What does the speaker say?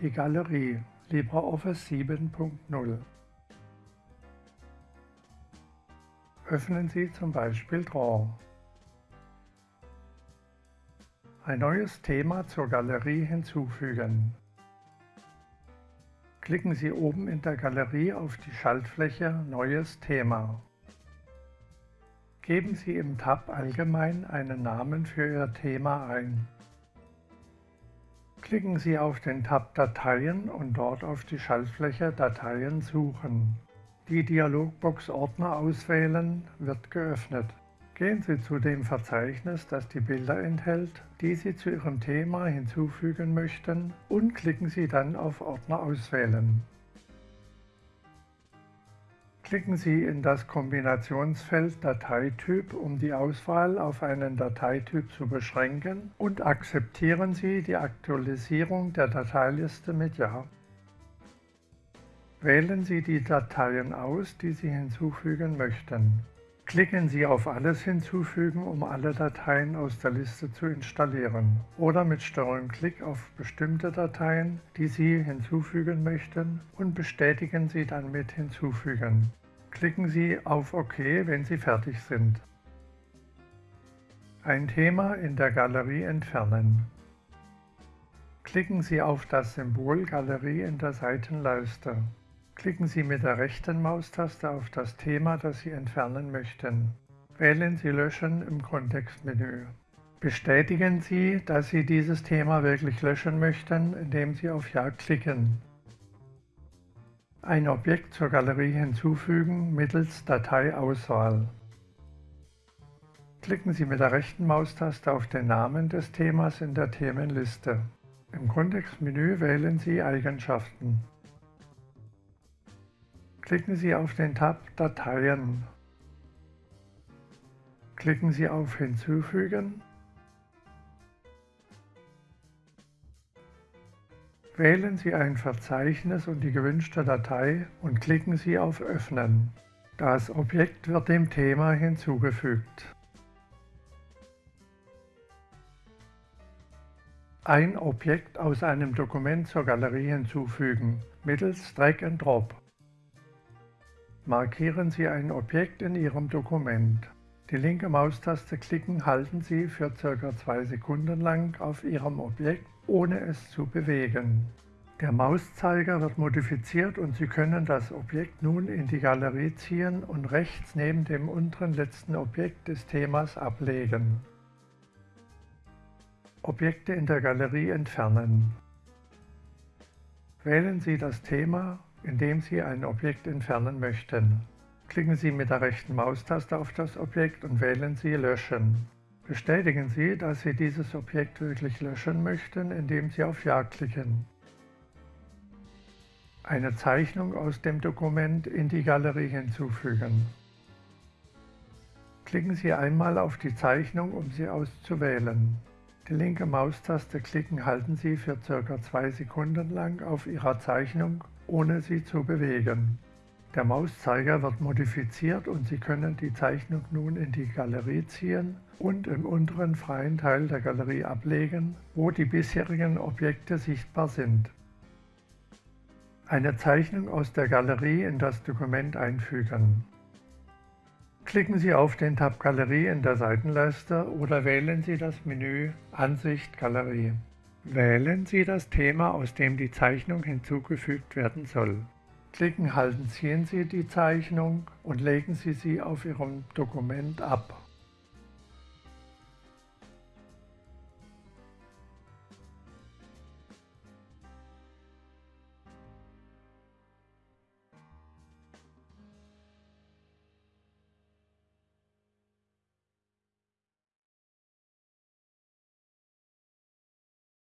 Die Galerie LibreOffice 7.0 Öffnen Sie zum Beispiel Draw. Ein neues Thema zur Galerie hinzufügen. Klicken Sie oben in der Galerie auf die Schaltfläche Neues Thema. Geben Sie im Tab Allgemein einen Namen für Ihr Thema ein. Klicken Sie auf den Tab Dateien und dort auf die Schaltfläche Dateien suchen. Die Dialogbox Ordner auswählen wird geöffnet. Gehen Sie zu dem Verzeichnis, das die Bilder enthält, die Sie zu Ihrem Thema hinzufügen möchten und klicken Sie dann auf Ordner auswählen. Klicken Sie in das Kombinationsfeld Dateityp, um die Auswahl auf einen Dateityp zu beschränken und akzeptieren Sie die Aktualisierung der Dateiliste mit Ja. Wählen Sie die Dateien aus, die Sie hinzufügen möchten. Klicken Sie auf Alles hinzufügen, um alle Dateien aus der Liste zu installieren oder mit STRG-Klick auf bestimmte Dateien, die Sie hinzufügen möchten und bestätigen Sie dann mit Hinzufügen. Klicken Sie auf OK, wenn Sie fertig sind. Ein Thema in der Galerie entfernen. Klicken Sie auf das Symbol Galerie in der Seitenleiste. Klicken Sie mit der rechten Maustaste auf das Thema, das Sie entfernen möchten. Wählen Sie Löschen im Kontextmenü. Bestätigen Sie, dass Sie dieses Thema wirklich löschen möchten, indem Sie auf Ja klicken. Ein Objekt zur Galerie hinzufügen mittels Dateiauswahl. Klicken Sie mit der rechten Maustaste auf den Namen des Themas in der Themenliste. Im Kontextmenü wählen Sie Eigenschaften. Klicken Sie auf den Tab Dateien. Klicken Sie auf Hinzufügen. Wählen Sie ein Verzeichnis und die gewünschte Datei und klicken Sie auf Öffnen. Das Objekt wird dem Thema hinzugefügt. Ein Objekt aus einem Dokument zur Galerie hinzufügen, mittels Drag and Drop. Markieren Sie ein Objekt in Ihrem Dokument. Die linke Maustaste klicken halten Sie für ca. 2 Sekunden lang auf Ihrem Objekt, ohne es zu bewegen. Der Mauszeiger wird modifiziert und Sie können das Objekt nun in die Galerie ziehen und rechts neben dem unteren letzten Objekt des Themas ablegen. Objekte in der Galerie entfernen. Wählen Sie das Thema indem Sie ein Objekt entfernen möchten. Klicken Sie mit der rechten Maustaste auf das Objekt und wählen Sie Löschen. Bestätigen Sie, dass Sie dieses Objekt wirklich löschen möchten, indem Sie auf Ja klicken. Eine Zeichnung aus dem Dokument in die Galerie hinzufügen. Klicken Sie einmal auf die Zeichnung, um sie auszuwählen. Die linke Maustaste klicken halten Sie für ca. 2 Sekunden lang auf Ihrer Zeichnung ohne sie zu bewegen. Der Mauszeiger wird modifiziert und Sie können die Zeichnung nun in die Galerie ziehen und im unteren freien Teil der Galerie ablegen, wo die bisherigen Objekte sichtbar sind. Eine Zeichnung aus der Galerie in das Dokument einfügen. Klicken Sie auf den Tab Galerie in der Seitenleiste oder wählen Sie das Menü Ansicht Galerie. Wählen Sie das Thema, aus dem die Zeichnung hinzugefügt werden soll. Klicken halten ziehen Sie die Zeichnung und legen Sie sie auf Ihrem Dokument ab.